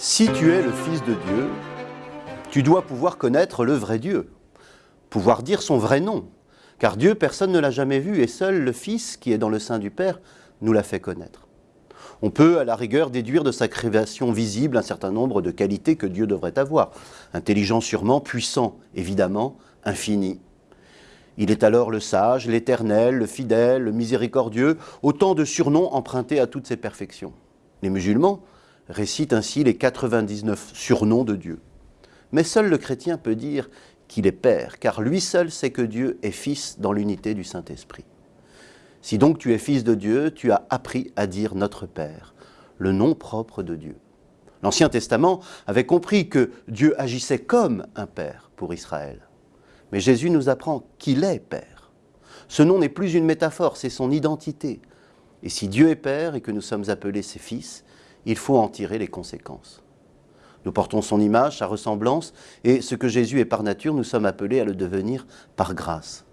Si tu es le Fils de Dieu, tu dois pouvoir connaître le vrai Dieu, pouvoir dire son vrai nom, car Dieu, personne ne l'a jamais vu, et seul le Fils qui est dans le sein du Père nous l'a fait connaître. On peut, à la rigueur, déduire de sa création visible un certain nombre de qualités que Dieu devrait avoir. Intelligent sûrement, puissant évidemment, infini. Il est alors le sage, l'éternel, le fidèle, le miséricordieux, autant de surnoms empruntés à toutes ses perfections. Les musulmans récitent ainsi les 99 surnoms de Dieu. Mais seul le chrétien peut dire qu'il est Père, car lui seul sait que Dieu est Fils dans l'unité du Saint-Esprit. Si donc tu es fils de Dieu, tu as appris à dire notre Père, le nom propre de Dieu. L'Ancien Testament avait compris que Dieu agissait comme un Père pour Israël. Mais Jésus nous apprend qu'il est Père. Ce nom n'est plus une métaphore, c'est son identité. Et si Dieu est Père et que nous sommes appelés ses fils, il faut en tirer les conséquences. Nous portons son image, sa ressemblance, et ce que Jésus est par nature, nous sommes appelés à le devenir par grâce.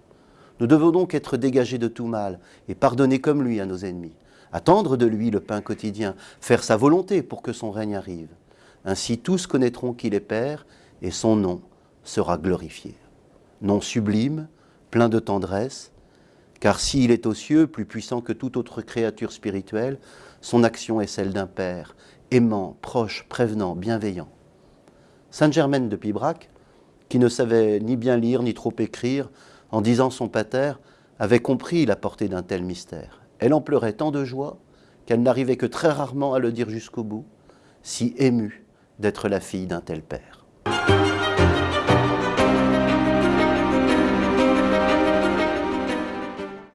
Nous devons donc être dégagés de tout mal et pardonner comme lui à nos ennemis, attendre de lui le pain quotidien, faire sa volonté pour que son règne arrive. Ainsi tous connaîtront qu'il est Père et son nom sera glorifié. Nom sublime, plein de tendresse, car s'il est aux cieux, plus puissant que toute autre créature spirituelle, son action est celle d'un Père, aimant, proche, prévenant, bienveillant. Sainte Germaine de Pibrac, qui ne savait ni bien lire ni trop écrire, en disant son pater, avait compris la portée d'un tel mystère. Elle en pleurait tant de joie qu'elle n'arrivait que très rarement à le dire jusqu'au bout, si émue d'être la fille d'un tel père.